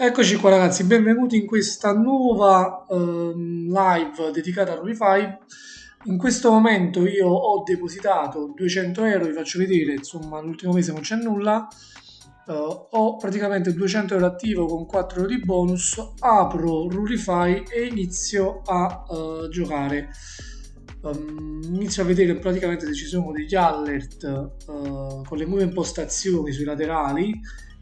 Eccoci qua ragazzi, benvenuti in questa nuova ehm, live dedicata a Rolify. In questo momento io ho depositato 200 euro, vi faccio vedere, insomma l'ultimo mese non c'è nulla, eh, ho praticamente 200 euro attivo con 4 euro di bonus, apro Rulify e inizio a eh, giocare. Um, inizio a vedere praticamente se ci sono degli alert uh, con le nuove impostazioni sui laterali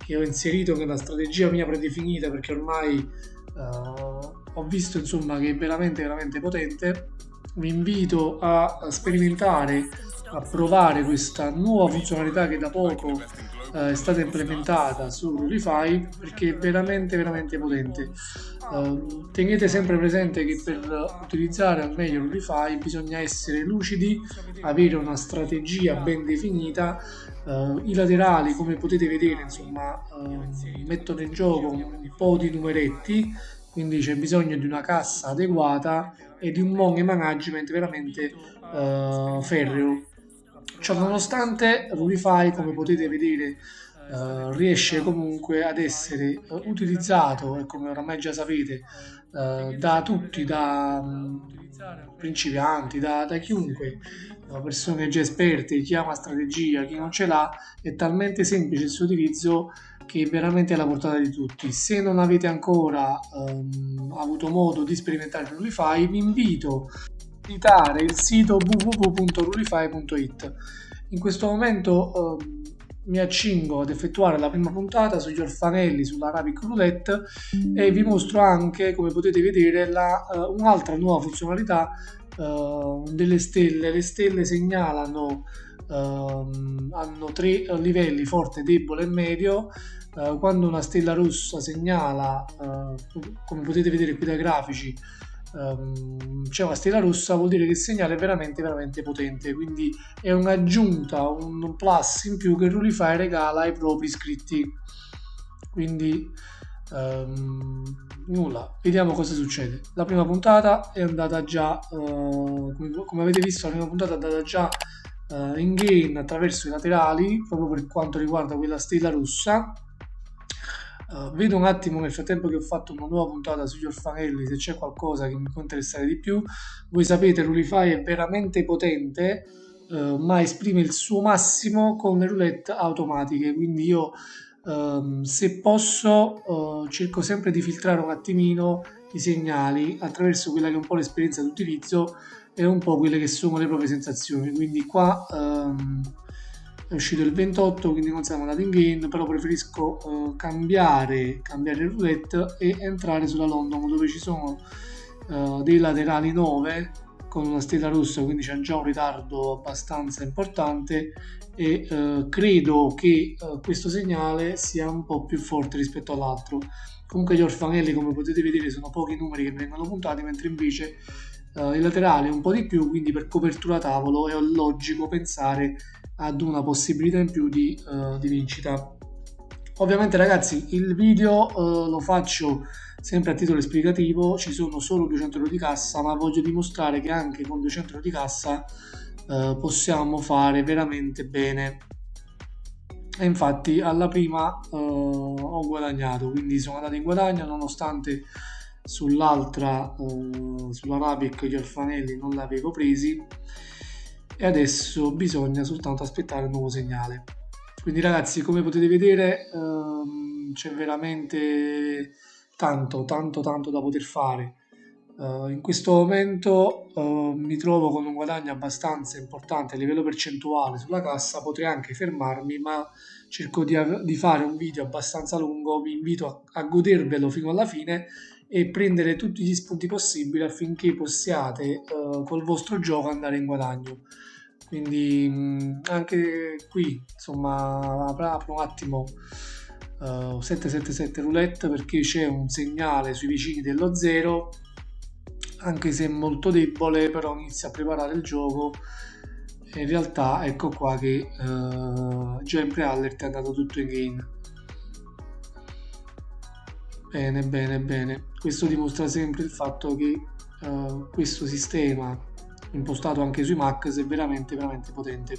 che ho inserito nella strategia mia predefinita perché ormai uh, ho visto insomma che è veramente veramente potente vi invito a, sperimentare a provare questa nuova funzionalità che da poco eh, è stata implementata su Rulify perché è veramente veramente potente. Uh, tenete sempre presente che per utilizzare al meglio Rulify bisogna essere lucidi avere una strategia ben definita uh, i laterali come potete vedere insomma mettono in gioco un po' di numeretti quindi c'è bisogno di una cassa adeguata e di un money management veramente ferreo. Ciò nonostante Rulify, come potete vedere, Uh, riesce comunque ad essere uh, utilizzato e come oramai già sapete uh, da tutti, da um, principianti, da, da chiunque, persone già esperte, chi una strategia, chi non ce l'ha, è talmente semplice il suo utilizzo che è veramente alla portata di tutti. Se non avete ancora um, avuto modo di sperimentare Rulify, vi invito visitare il sito www.rulify.it. In questo momento eh, mi accingo ad effettuare la prima puntata sugli orfanelli sull'Arabic Roulette e vi mostro anche, come potete vedere, la, uh, un'altra nuova funzionalità uh, delle stelle. Le stelle segnalano, uh, hanno tre livelli, forte, debole e medio. quando una stella rossa segnala, come potete vedere qui dai grafici, um, c'è una stella rossa vuol dire che il segnale è veramente veramente potente quindi è un'aggiunta un plus in più che Rulify regala ai propri iscritti. Quindi um, nulla. Vediamo cosa succede. La prima puntata è andata già uh, come, avete visto la prima puntata è andata già uh, in game attraverso i laterali proprio per quanto riguarda quella stella rossa Uh, vedo un attimo nel frattempo che ho fatto una nuova puntata sugli orfanelli se c'è qualcosa che mi può interessare di più. Voi sapete, Rulify è veramente potente, uh, ma esprime il suo massimo con le roulette automatiche. Quindi io, uh, se posso, uh, cerco sempre di filtrare un attimino i segnali attraverso quella che è un po' l'esperienza d'utilizzo e un po' quelle che sono le proprie sensazioni. Quindi qua. Um, è uscito il 28 quindi non siamo andati in game però preferisco uh, cambiare, cambiare il roulette e entrare sulla London dove ci sono uh, dei laterali 9 con una stella rossa quindi c'è già un ritardo abbastanza importante e uh, credo che questo segnale sia un po' più forte rispetto all'altro. Comunque gli orfanelli come potete vedere sono pochi numeri che vengono puntati mentre invece il laterale un po' di più quindi per copertura tavolo è logico pensare ad una possibilità in più di, uh, di vincita. Ovviamente ragazzi il video uh, lo faccio sempre a titolo esplicativo, ci sono solo 200 euro di cassa, ma voglio dimostrare che anche con 200 euro di cassa uh, possiamo fare veramente bene. E infatti alla prima ho guadagnato, quindi sono andato in guadagno nonostante sull'altra, sulla Rabic gli orfanelli non l'avevo presi e adesso bisogna soltanto aspettare un nuovo segnale. Quindi ragazzi come potete vedere ehm, c'è veramente tanto tanto tanto da poter fare. Uh, in questo momento uh, mi trovo con un guadagno abbastanza importante a livello percentuale sulla cassa. Potrei anche fermarmi ma cerco di, di fare un video abbastanza lungo. Vi invito a, a godervelo fino alla fine e prendere tutti gli spunti possibili affinché possiate uh, col vostro gioco andare in guadagno quindi anche qui insomma apro un attimo uh, 777 roulette perché c'è un segnale sui vicini dello 0 anche se molto debole però inizia a preparare il gioco. In realtà ecco qua che uh, già in pre-alert è andato tutto in game. Bene bene bene. Questo dimostra sempre il fatto che uh, questo sistema impostato anche sui Mac è veramente veramente potente.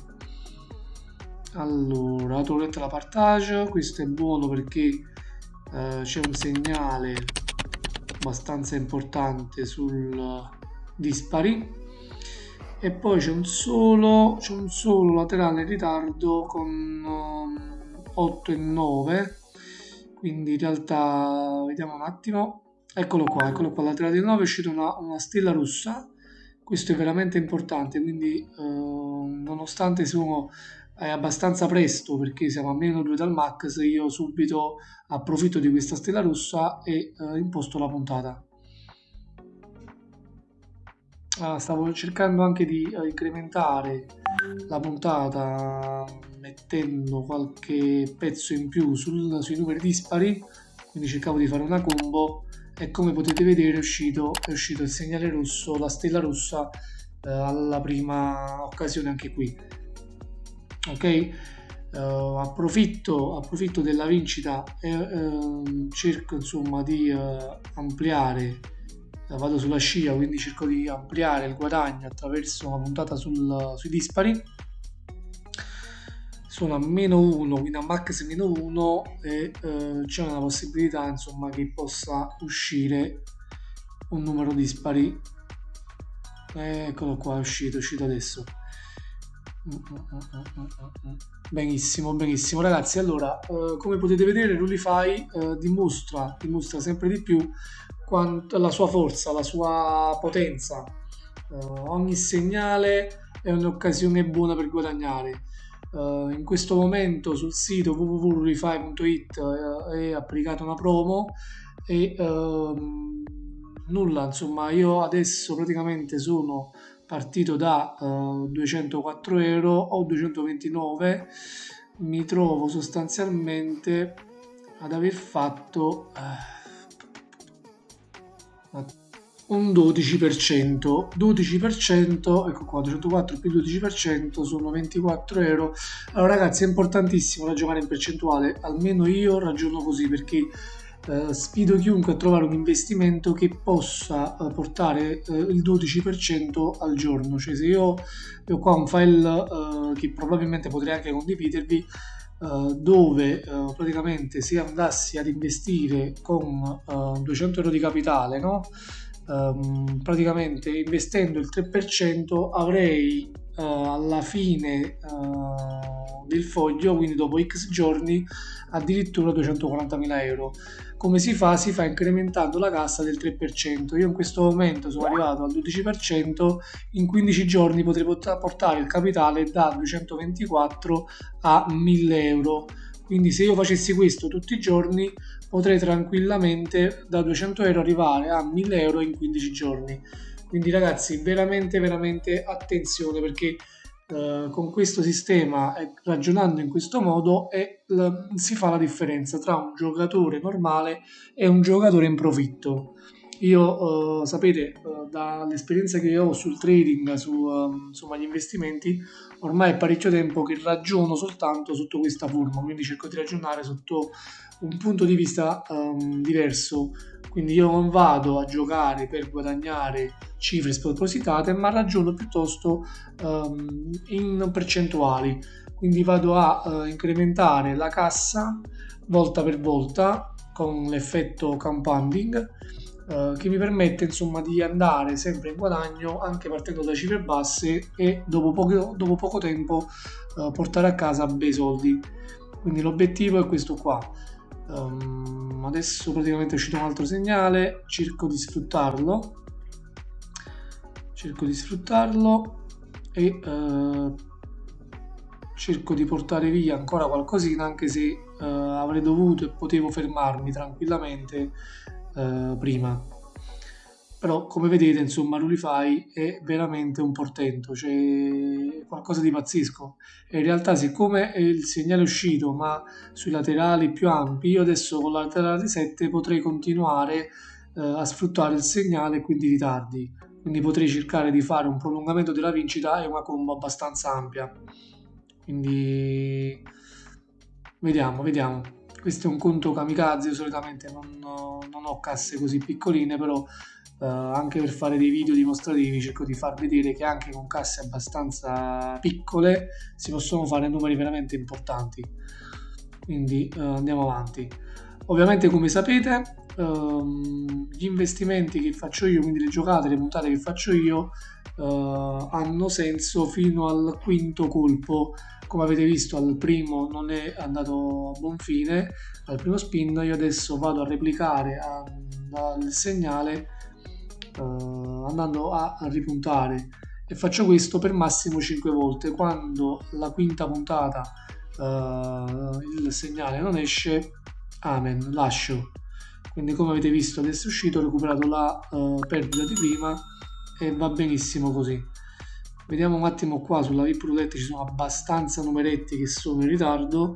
Allora torretta la partage questo è buono perché eh, c'è un segnale abbastanza importante sul dispari. E poi c'è un solo c'è un solo laterale in ritardo con um, 8 e 9 quindi in realtà vediamo un attimo. Eccolo qua eccolo qua laterale di 9 è uscita una, una stella rossa questo è veramente importante quindi eh, nonostante sono è abbastanza presto perché siamo a meno 2 dal max io subito approfitto di questa stella rossa e eh, imposto la puntata. Ah, stavo cercando anche di eh, incrementare la puntata mettendo qualche pezzo in più sul, sui numeri dispari quindi cercavo di fare una combo e come potete vedere è uscito, è uscito il segnale rosso la stella rossa eh, alla prima occasione anche qui. Ok? Uh, approfitto, approfitto della vincita e uh, cerco insomma di uh, ampliare. Vado sulla scia quindi cerco di ampliare il guadagno attraverso una puntata sul, sui dispari sono a meno 1 quindi a max meno 1 e c'è una possibilità insomma che possa uscire un numero dispari eccolo qua è uscito è uscito adesso Benissimo, benissimo ragazzi. Allora, eh, come potete vedere, Rulify eh, dimostra, dimostra sempre di più quanto, la sua forza, la sua potenza. Eh, ogni segnale è un'occasione buona per guadagnare. Uh, in questo momento sul sito www.rulify.it uh, è applicata una promo e uh, nulla insomma io adesso praticamente sono partito da uh, 204 euro o 229 mi trovo sostanzialmente ad aver fatto uh, un 12% 12% ecco qua 204 più 12% sono 24 euro allora ragazzi è importantissimo ragionare in percentuale almeno io ragiono così perché eh, sfido chiunque a trovare un investimento che possa eh, portare eh, il 12% al giorno. Cioè se io ho qua un file eh, che probabilmente potrei anche condividervi eh, dove praticamente se andassi ad investire con 200 euro di capitale, no? Um, praticamente investendo il 3% avrei uh, alla fine uh, del foglio, quindi dopo x giorni, addirittura 240.000 euro. Come si fa? Si fa incrementando la cassa del 3%. Io in questo momento sono arrivato al 12%, in 15 giorni potrei portare il capitale da 224 a 1000 euro. Quindi se io facessi questo tutti i giorni potrei tranquillamente da 200 euro arrivare a 1000 euro in 15 giorni. Quindi ragazzi veramente veramente attenzione perché Uh, con questo sistema e ragionando in questo modo è, l- si fa la differenza tra un giocatore normale e un giocatore in profitto. Io uh, sapete uh, dall'esperienza che ho sul trading, su um, insomma, gli investimenti, ormai è parecchio tempo che ragiono soltanto sotto questa forma, quindi cerco di ragionare sotto un punto di vista um, diverso quindi io non vado a giocare per guadagnare cifre spropositate, ma ragiono piuttosto um, in percentuali. Quindi vado a uh, incrementare la cassa volta per volta con l'effetto compounding uh, che mi permette insomma di andare sempre in guadagno anche partendo da cifre basse e dopo poco, dopo poco tempo uh, portare a casa bei soldi. Quindi l'obiettivo è questo qua um, adesso praticamente è uscito un altro segnale cerco di sfruttarlo cerco di sfruttarlo e uh, cerco di portare via ancora qualcosina anche se uh, avrei dovuto e potevo fermarmi tranquillamente uh, prima. Però come vedete insomma Rulify è veramente un portento c'è qualcosa di pazzesco. E in realtà siccome il segnale è uscito ma sui laterali più ampi io adesso con la laterale 7 potrei continuare eh, a sfruttare il segnale e quindi ritardi quindi potrei cercare di fare un prolungamento della vincita e una combo abbastanza ampia. Quindi vediamo vediamo questo è un conto kamikaze io solitamente non, non ho casse così piccoline però Uh, anche per fare dei video dimostrativi cerco di far vedere che anche con casse abbastanza piccole si possono fare numeri veramente importanti. Quindi uh, andiamo avanti. Ovviamente come sapete ehm, gli investimenti che faccio io, quindi le giocate, le puntate che faccio io eh, hanno senso fino al quinto colpo. Come avete visto al primo non è andato a buon fine, al primo spin io adesso vado a replicare il segnale eh, andando a, a ripuntare. E faccio questo per massimo 5 volte. Quando la quinta puntata uh, il segnale non esce amen lascio quindi come avete visto adesso è uscito ho recuperato la uh, perdita di prima e va benissimo così. Vediamo un attimo qua sulla VIP roulette ci sono abbastanza numeretti che sono in ritardo.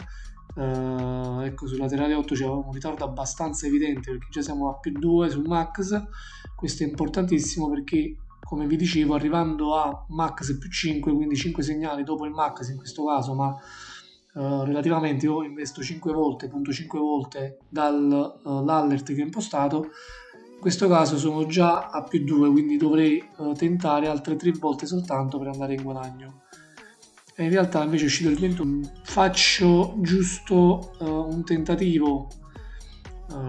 Uh, ecco sul laterale 8 c'è un ritardo abbastanza evidente perché già siamo a più 2 sul max. Questo è importantissimo perché come vi dicevo arrivando a max più 5 quindi 5 segnali dopo il max in questo caso ma uh, relativamente io investo 5 volte punto 5 volte dall'alert uh, che ho impostato. In questo caso sono già a più 2 quindi dovrei uh, tentare altre 3 volte soltanto per andare in guadagno. E in realtà invece è uscito il 21 faccio giusto un tentativo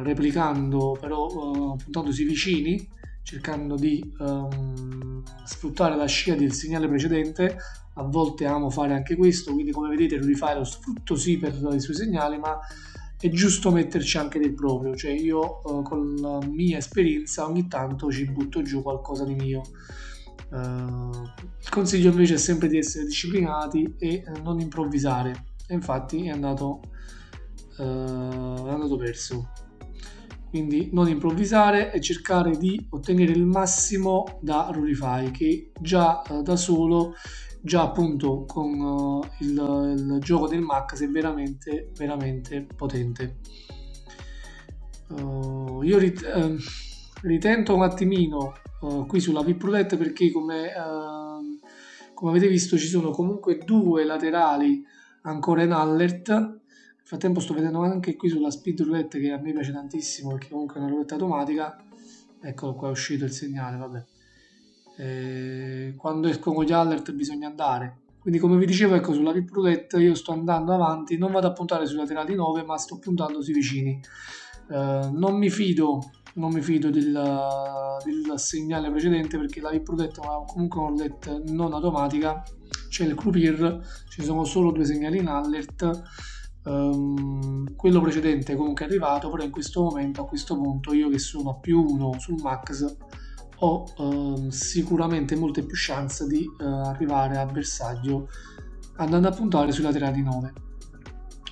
replicando però puntandosi vicini cercando di um, sfruttare la scia del segnale precedente a volte amo fare anche questo quindi come vedete rifare lo sfrutto sì per i suoi segnali ma è giusto metterci anche del proprio. Cioè io uh, con la mia esperienza ogni tanto ci butto giù qualcosa di mio. Uh, il consiglio invece è sempre di essere disciplinati e uh, non improvvisare. E infatti è andato, è andato perso. Quindi non improvvisare e cercare di ottenere il massimo da Rurify che già eh, da solo già appunto con uh, il, il, gioco del Max è veramente veramente potente. Uh, io rit- uh, ritento un attimino qui sulla VIP roulette perché come, come avete visto ci sono comunque due laterali ancora in alert. Frattempo sto vedendo anche qui sulla speed roulette che a me piace tantissimo perché comunque è una roulette automatica. Eccolo qua è uscito il segnale vabbè e quando escono gli alert bisogna andare. Quindi come vi dicevo ecco sulla VIP roulette io sto andando avanti non vado a puntare sui laterali 9 ma sto puntando sui vicini. Eh, non mi fido non mi fido del, del segnale precedente perché la VIP roulette è comunque una roulette non automatica. C'è il croupier ci sono solo due segnali in alert. Um, quello precedente comunque è arrivato, però in questo momento, a questo punto, io che sono a più 1 sul max, ho uh, sicuramente molte più chance di uh, arrivare a bersaglio andando a puntare sui laterali 9.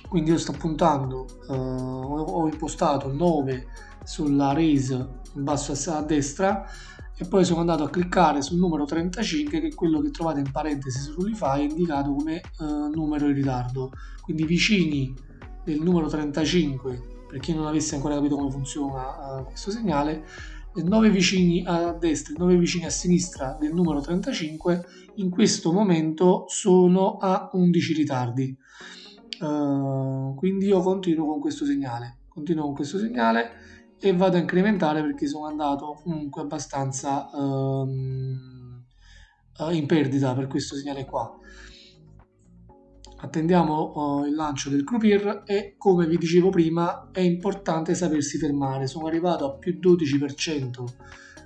Quindi io sto puntando, uh, ho impostato 9 sulla raise in basso a destra e poi sono andato a cliccare sul numero 35 che è quello che trovate in parentesi su Rulify indicato come uh, numero in ritardo quindi vicini del numero 35 per chi non avesse ancora capito come funziona uh, questo segnale 9 vicini a destra e 9 vicini a sinistra del numero 35 in questo momento sono a 11 ritardi. Uh, quindi io continuo con questo segnale continuo con questo segnale e vado a incrementare perché sono andato comunque abbastanza um, in perdita per questo segnale qua attendiamo uh, il lancio del croupier e come vi dicevo prima è importante sapersi fermare. Sono arrivato a più 12%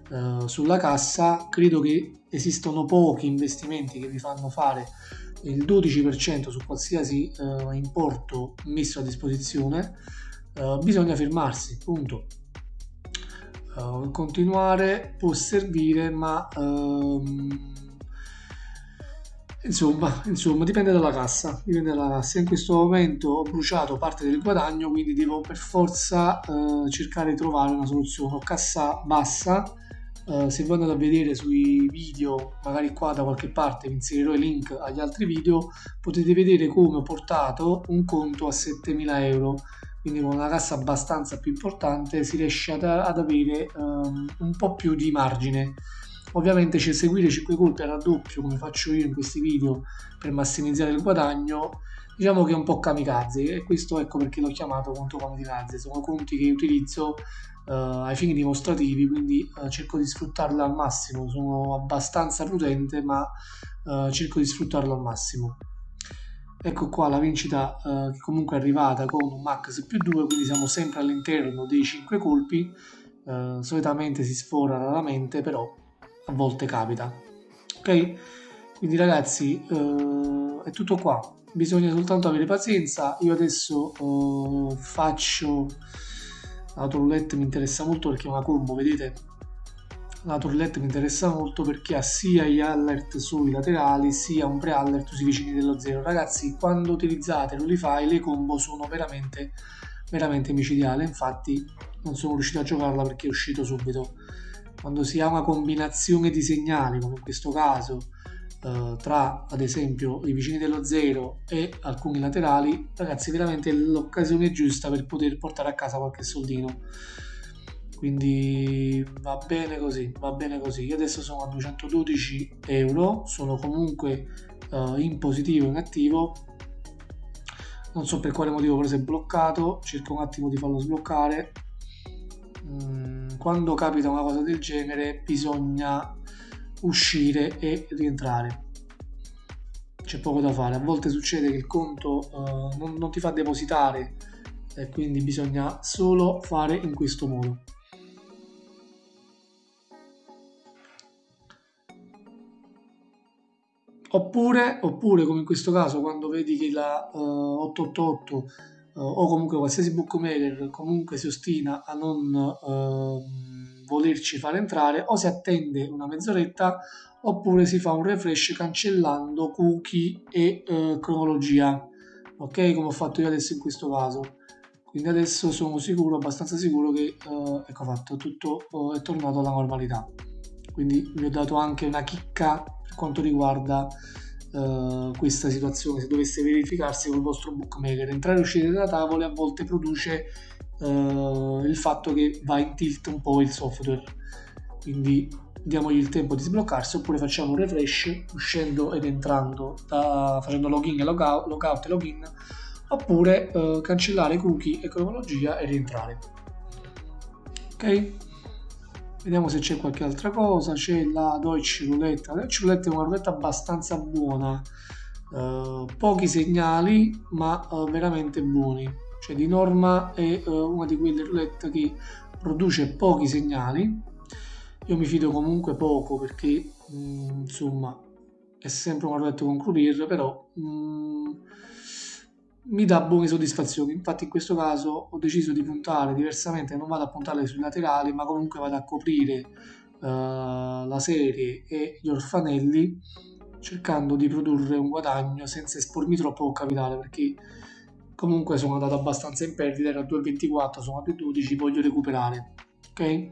uh, sulla cassa. Credo che esistono pochi investimenti che vi fanno fare il 12% su qualsiasi uh, importo messo a disposizione. Bisogna fermarsi punto. Continuare può servire ma um, insomma, insomma dipende dalla cassa dipende dalla cassa. In questo momento ho bruciato parte del guadagno quindi devo per forza uh, cercare di trovare una soluzione. Ho cassa bassa Uh, se voi andate a vedere sui video, magari qua da qualche parte vi inserirò i link agli altri video, potete vedere come ho portato un conto a 7000 euro. Quindi con una cassa abbastanza più importante si riesce ad, ad avere um, un po' più di margine ovviamente c'è seguire 5 colpi a raddoppio come faccio io in questi video per massimizzare il guadagno. Diciamo che è un po' kamikaze e questo ecco perché l'ho chiamato conto kamikaze. Sono conti che utilizzo uh, ai fini dimostrativi quindi uh, cerco di sfruttarlo al massimo. Sono abbastanza prudente ma uh, cerco di sfruttarlo al massimo. Ecco qua la vincita eh, che comunque è arrivata con un max più 2 quindi siamo sempre all'interno dei 5 colpi. Eh, solitamente si sfora raramente però a volte capita. Ok? Quindi ragazzi eh, è tutto qua. Bisogna soltanto avere pazienza. Io adesso eh, faccio la roulette mi interessa molto perché è una combo vedete? La torlette mi interessa molto perché ha sia gli alert sui laterali sia un pre-alert sui vicini dello zero. Ragazzi quando utilizzate l'Olify le combo sono veramente veramente micidiali. Infatti non sono riuscito a giocarla perché è uscito subito quando si ha una combinazione di segnali come in questo caso eh, tra ad esempio i vicini dello zero e alcuni laterali ragazzi veramente l'occasione giusta per poter portare a casa qualche soldino. Quindi va bene così va bene così. Io adesso sono a 212 euro sono comunque uh, in positivo in attivo. Non so per quale motivo però si è bloccato. Cerco un attimo di farlo sbloccare mm, quando capita una cosa del genere bisogna uscire e rientrare. C'è poco da fare. A volte succede che il conto uh, non, non ti fa depositare e quindi bisogna solo fare in questo modo. Oppure, oppure, come in questo caso, quando vedi che la uh, 888 uh, o comunque qualsiasi bookmaker comunque si ostina a non uh, volerci fare entrare, o si attende una mezz'oretta oppure si fa un refresh cancellando cookie e uh, cronologia, ok? Come ho fatto io adesso in questo caso. Quindi adesso sono sicuro, abbastanza sicuro che uh, ecco fatto, tutto uh, è tornato alla normalità. Quindi vi ho dato anche una chicca quanto riguarda uh, questa situazione, se dovesse verificarsi con il vostro bookmaker. Entrare e uscire da tavole a volte produce uh, il fatto che va in tilt un po' il software, quindi diamogli il tempo di sbloccarsi oppure facciamo un refresh uscendo ed entrando da, facendo login e logout, logout e login oppure uh, cancellare cookie e cronologia e rientrare. Ok Vediamo se c'è qualche altra cosa. C'è la Deutsche Roulette. La Deutsche Roulette è una roulette abbastanza buona. Uh, pochi segnali, ma uh, veramente buoni. Cioè, di norma è uh, una di quelle roulette che produce pochi segnali. Io mi fido comunque poco perché, mh, mm, insomma, è sempre una roulette con croupier, però mh, mm, mi dà buone soddisfazioni. Infatti in questo caso ho deciso di puntare diversamente, non vado a puntare sui laterali, ma comunque vado a coprire uh, la serie e gli orfanelli cercando di produrre un guadagno senza espormi troppo col capitale perché comunque sono andato abbastanza in perdita, era a 2,24, sono a 2,12, voglio recuperare. Ok?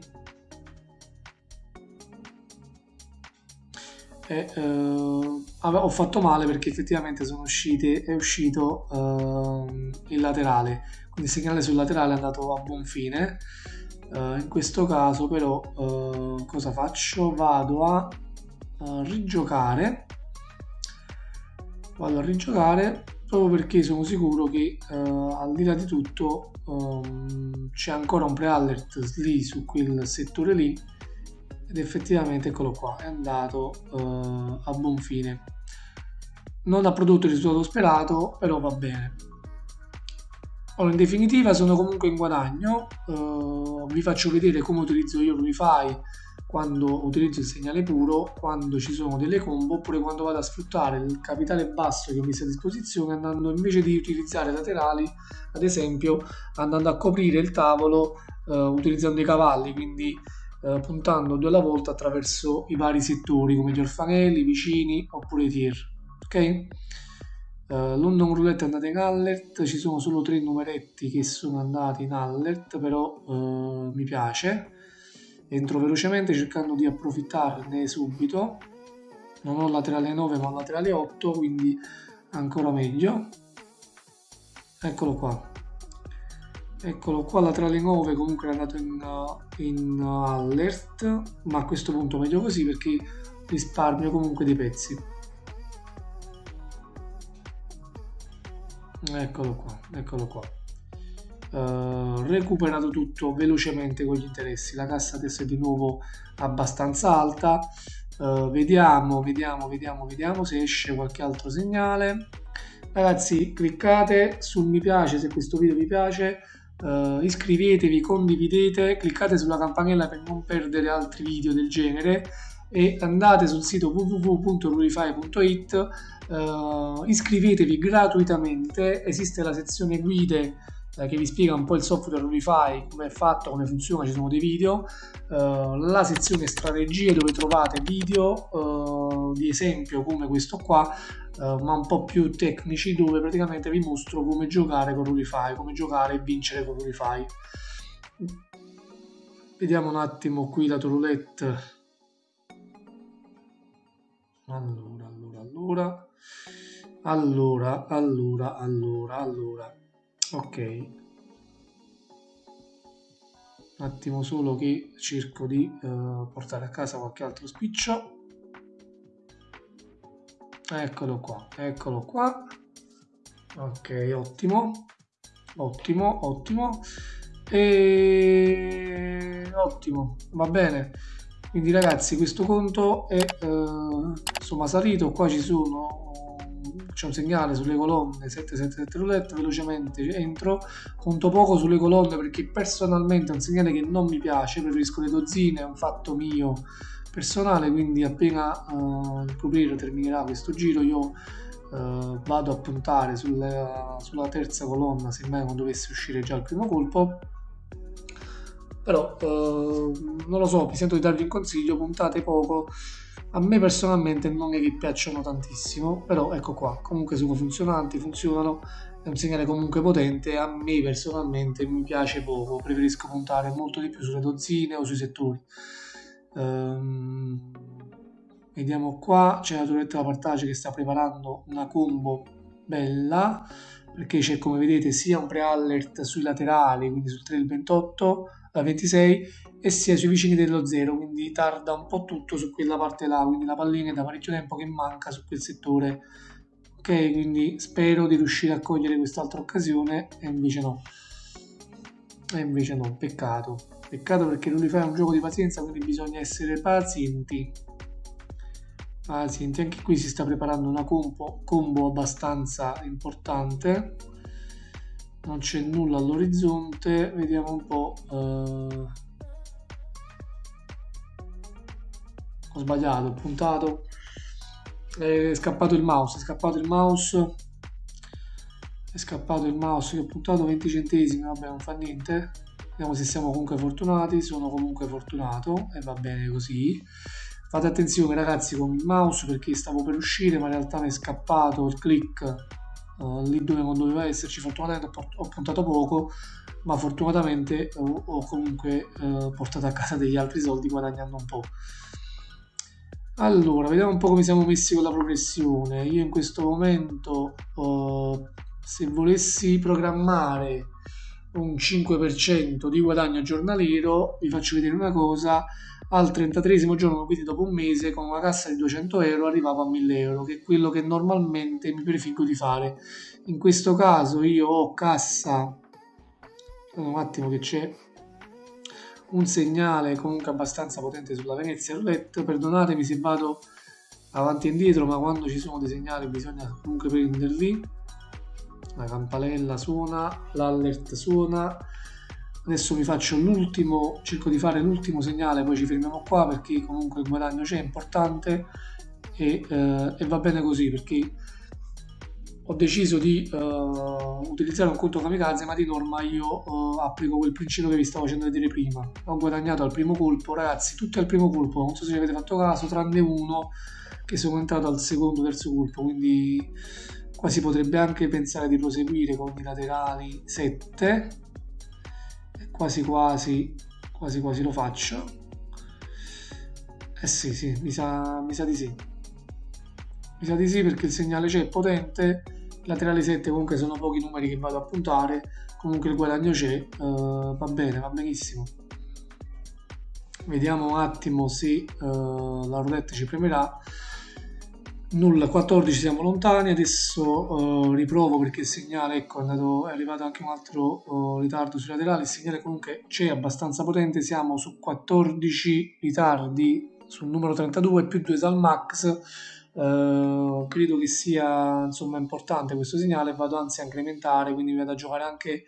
E eh, ho fatto male perché effettivamente sono usciti, è uscito eh, il laterale. Quindi il segnale sul laterale è andato a buon fine. Eh, in questo caso però eh, cosa faccio? Vado a, rigiocare. Vado a rigiocare proprio perché sono sicuro che al di là di tutto um, c'è ancora un pre-alert lì su quel settore lì ed effettivamente eccolo qua è andato uh, a buon fine. Non ha prodotto il risultato sperato però va bene. Allora, in definitiva sono comunque in guadagno. Uh, vi faccio vedere come utilizzo io l'Unify quando utilizzo il segnale puro, quando ci sono delle combo oppure quando vado a sfruttare il capitale basso che ho messo a disposizione andando invece di utilizzare laterali ad esempio andando a coprire il tavolo uh, utilizzando i cavalli. Quindi eh, puntando due alla volta attraverso i vari settori come gli orfanelli, i vicini oppure i tier. Ok? Uh, London Roulette è andata in alert, ci sono solo tre numeretti che sono andati in alert, però uh, mi piace. Entro velocemente cercando di approfittarne subito. Non ho laterale 9 ma laterale 8, quindi ancora meglio. Eccolo qua eccolo qua laterale 9 comunque è andato in, in alert ma a questo punto meglio così perché risparmio comunque dei pezzi. Eccolo qua eccolo qua. Uh, recuperato tutto velocemente con gli interessi. La cassa adesso è di nuovo abbastanza alta. Uh, vediamo vediamo vediamo vediamo se esce qualche altro segnale. Ragazzi cliccate sul mi piace se questo video vi piace uh, iscrivetevi condividete cliccate sulla campanella per non perdere altri video del genere e andate sul sito www.rurify.it uh, iscrivetevi gratuitamente esiste la sezione guide eh, che vi spiega un po' il software Unify, come è fatto, come funziona, ci sono dei video, uh, la sezione strategie dove trovate video uh, di esempio come questo qua, uh, ma un po' più tecnici dove praticamente vi mostro come giocare con Unify, come giocare e vincere con Unify. Vediamo un attimo qui la roulette. Allora, allora, allora. Allora, allora, allora, allora ok. Un attimo solo che cerco di uh, portare a casa qualche altro spiccio. Eccolo qua eccolo qua. Ok ottimo. Ottimo ottimo. E ottimo va bene. Quindi ragazzi questo conto è uh, insomma salito. Qua ci sono c'è un segnale sulle colonne 777 roulette velocemente entro conto poco sulle colonne perché personalmente è un segnale che non mi piace preferisco le dozzine è un fatto mio personale quindi appena uh, il copriere terminerà questo giro io uh, vado a puntare sulla, sulla terza colonna se mai non dovesse uscire già il primo colpo però uh, non lo so, mi sento di darvi un consiglio, puntate poco. A me personalmente non è che piacciono tantissimo, però ecco qua, comunque sono funzionanti, funzionano, è un segnale comunque potente, a me personalmente mi piace poco, preferisco puntare molto di più sulle dozzine o sui settori. Um, vediamo qua, c'è la torretta da partage che sta preparando una combo bella, perché c'è come vedete sia un pre-alert sui laterali, quindi sul trail 28, la 26 e sia sui vicini dello 0 quindi tarda un po' tutto su quella parte là quindi la pallina è da parecchio tempo che manca su quel settore. Ok quindi spero di riuscire a cogliere quest'altra occasione e invece no. E invece no peccato. Peccato perché lui fa un gioco di pazienza quindi bisogna essere pazienti. Pazienti anche qui si sta preparando una combo, combo abbastanza importante. Non c'è nulla all'orizzonte vediamo un po' uh... ho sbagliato ho puntato. È scappato il mouse è scappato il mouse. È scappato il mouse che ho puntato 20 centesimi vabbè non fa niente. Vediamo se siamo comunque fortunati sono comunque fortunato e va bene così. Fate attenzione ragazzi con il mouse perché stavo per uscire ma in realtà mi è scappato il click uh, lì dove non doveva esserci fortunatamente ho puntato poco ma fortunatamente ho, ho comunque uh, portato a casa degli altri soldi guadagnando un po' allora vediamo un po' come siamo messi con la progressione io in questo momento uh, se volessi programmare un 5% di guadagno giornaliero vi faccio vedere una cosa al 33 giorno, quindi dopo un mese, con una cassa di 200 euro arrivavo a 1000 euro, che è quello che normalmente mi prefiggo di fare. In questo caso io ho cassa, un attimo che c'è un segnale comunque abbastanza potente sulla Venezia Roulette, perdonatemi se vado avanti e indietro, ma quando ci sono dei segnali bisogna comunque prenderli. La campanella suona, l'alert suona, adesso vi faccio l'ultimo cerco di fare l'ultimo segnale poi ci fermiamo qua perché comunque il guadagno c'è importante e, eh, e, va bene così perché ho deciso di uh, utilizzare un conto kamikaze ma di norma io uh, applico quel principio che vi stavo facendo vedere prima. Ho guadagnato al primo colpo ragazzi tutti al primo colpo non so se ci avete fatto caso tranne uno che sono entrato al secondo terzo colpo quindi qua si potrebbe anche pensare di proseguire con i laterali 7 quasi quasi quasi quasi lo faccio. Eh sì sì mi sa, mi sa di sì mi sa di sì perché il segnale c'è potente. Laterale 7 comunque sono pochi numeri che vado a puntare. Comunque il guadagno c'è uh, va bene va benissimo. Vediamo un attimo se uh, la roulette ci premerà. Nulla 14 siamo lontani. Adesso uh, riprovo perché il segnale ecco è, andato, è arrivato anche un altro ritardo sui laterali. Il segnale comunque c'è abbastanza potente. Siamo su 14 ritardi sul numero 32 più 2 dal max Uh, credo che sia insomma importante questo segnale. Vado anzi a incrementare quindi vado a giocare anche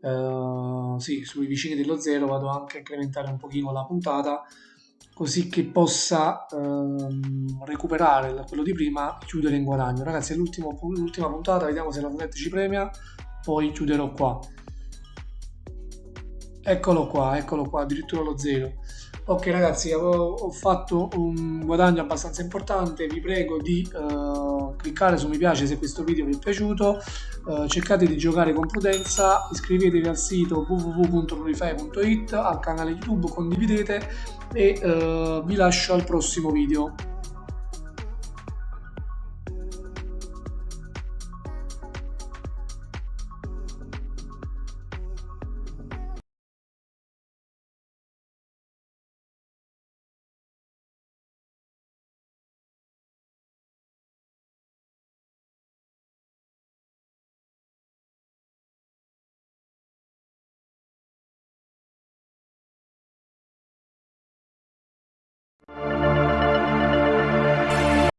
uh, sì, sui vicini dello zero vado anche a incrementare un pochino la puntata così che possa uh, recuperare quello di prima chiudere in guadagno. Ragazzi è l'ultima puntata vediamo se la Roulette ci premia poi chiuderò qua. Eccolo qua eccolo qua addirittura lo zero ok ragazzi ho fatto un guadagno abbastanza importante. Vi prego di uh, cliccare su mi piace se questo video vi è piaciuto. Uh, cercate di giocare con prudenza. Iscrivetevi al sito www.prolify.it al canale youtube condividete e uh, vi lascio al prossimo video